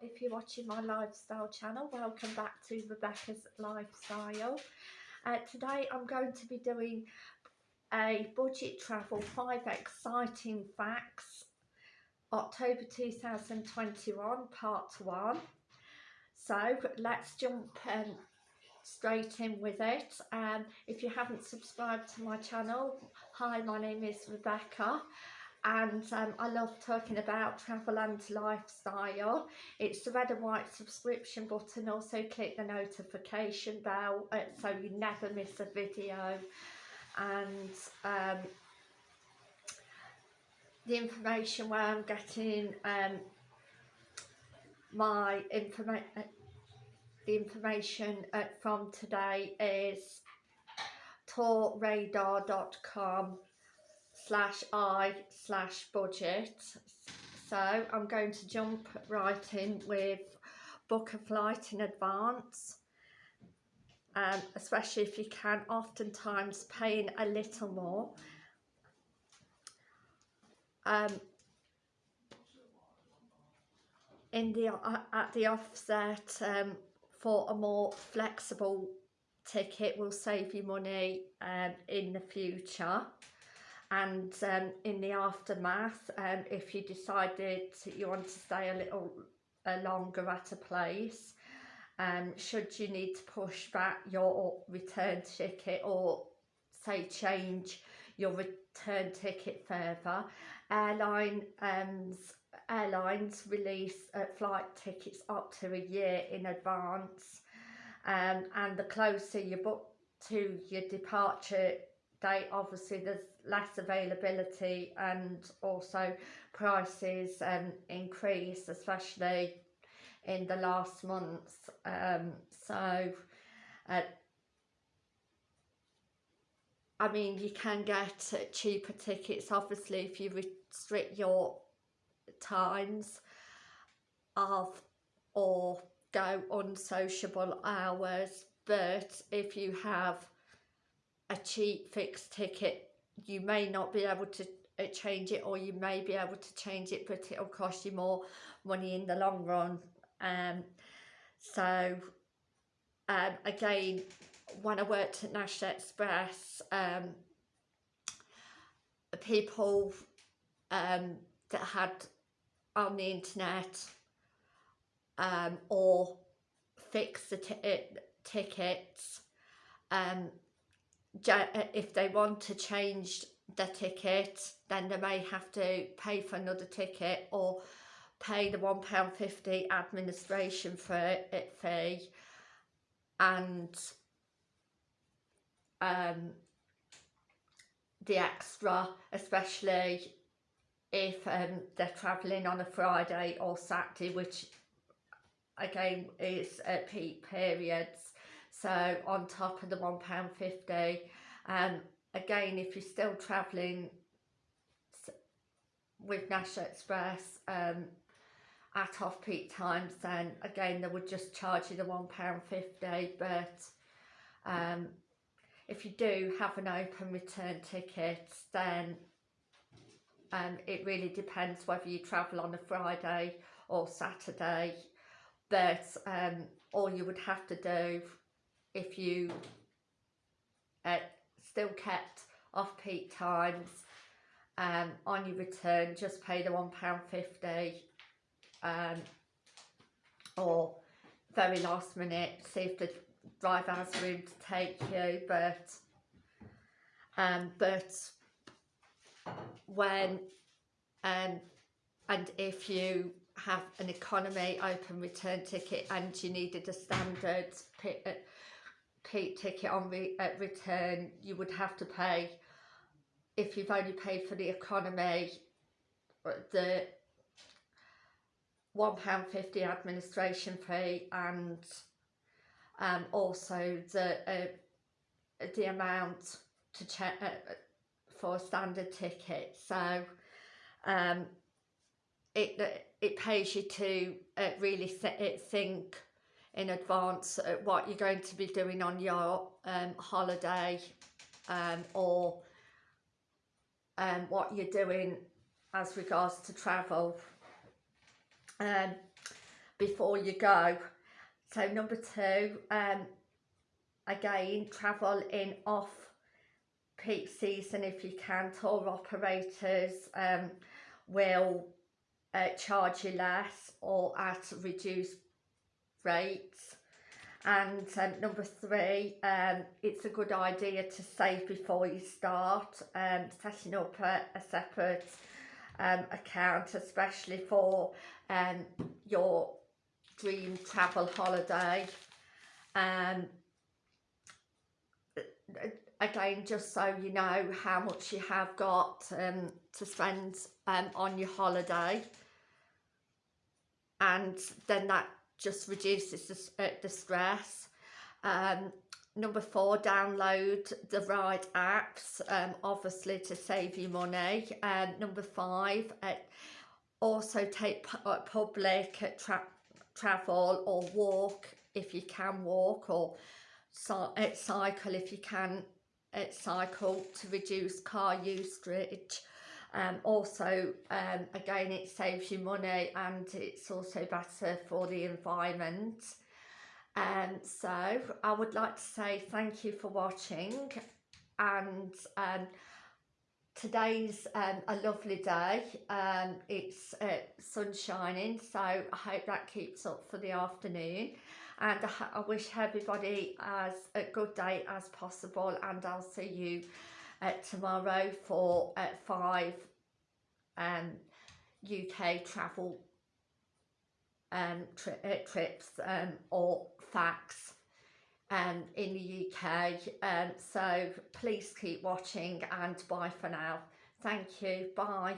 if you're watching my lifestyle channel welcome back to Rebecca's Lifestyle. Uh, today I'm going to be doing a budget travel five exciting facts. October 2021 part one. So let's jump um, straight in with it. Um, if you haven't subscribed to my channel hi my name is Rebecca and um, I love talking about travel and lifestyle. It's the red and white subscription button, also click the notification bell uh, so you never miss a video. And um, the information where I'm getting um, my information uh, the information uh, from today is tourradar.com slash I slash budget. So I'm going to jump right in with book a flight in advance. Um, especially if you can, oftentimes paying a little more. Um, in the uh, at the offset um, for a more flexible ticket will save you money um, in the future and um, in the aftermath um, if you decided you want to stay a little uh, longer at a place um, should you need to push back your return ticket or say change your return ticket further airline um, airlines release uh, flight tickets up to a year in advance um, and the closer you book to your departure date obviously there's less availability and also prices um, increase especially in the last months. Um, so uh, I mean you can get cheaper tickets obviously if you restrict your times of or go unsociable hours. But if you have a cheap fixed ticket you may not be able to uh, change it or you may be able to change it but it'll cost you more money in the long run. Um so um again when I worked at National Express um people um that had on the internet um or fix the tickets um uh, if they want to change the ticket then they may have to pay for another ticket or pay the £1.50 administration fee and um, the extra especially if um, they're travelling on a Friday or Saturday which again is at peak periods so on top of the £1.50 um, again if you're still travelling with National Express um, at off-peak times then again they would just charge you the £1.50 but um, if you do have an open return ticket then um, it really depends whether you travel on a Friday or Saturday. But um, all you would have to do if you uh, still kept off-peak times um, on your return just pay the £1.50 um, or very last minute see if the driver has room to take you but um, but when um, and if you have an economy open return ticket and you needed a standard uh, peak ticket on re at return you would have to pay if you've only paid for the economy uh, the £1.50 administration fee and um, also the uh, the amount to check uh, for a standard ticket. So um, it it pays you to uh, really th think in advance uh, what you're going to be doing on your um, holiday um, or um, what you're doing as regards to travel. Um, before you go. So number two, um, again, travel in off peak season if you can. Tour operators um, will uh, charge you less or at reduced rates. And um, number three, um, it's a good idea to save before you start, um, setting up a, a separate um, account, especially for um, your dream travel holiday. Um, again, just so you know how much you have got um, to spend um, on your holiday. And then that just reduces the, uh, the stress. Um, number four, download the right apps, um, obviously to save you money. Um, number five, uh, also take uh, public tra travel or walk if you can walk or uh, cycle if you can cycle to reduce car usage. Um, also, um, again, it saves you money and it's also better for the environment. Um, so I would like to say thank you for watching and um, today's um, a lovely day. Um, it's uh, sun shining, so I hope that keeps up for the afternoon. And I, I wish everybody as a good day as possible and I'll see you uh, tomorrow for uh, five um, UK travel um, tri uh, trips um, or facts um, in the UK. Um, so please keep watching and bye for now. Thank you. Bye.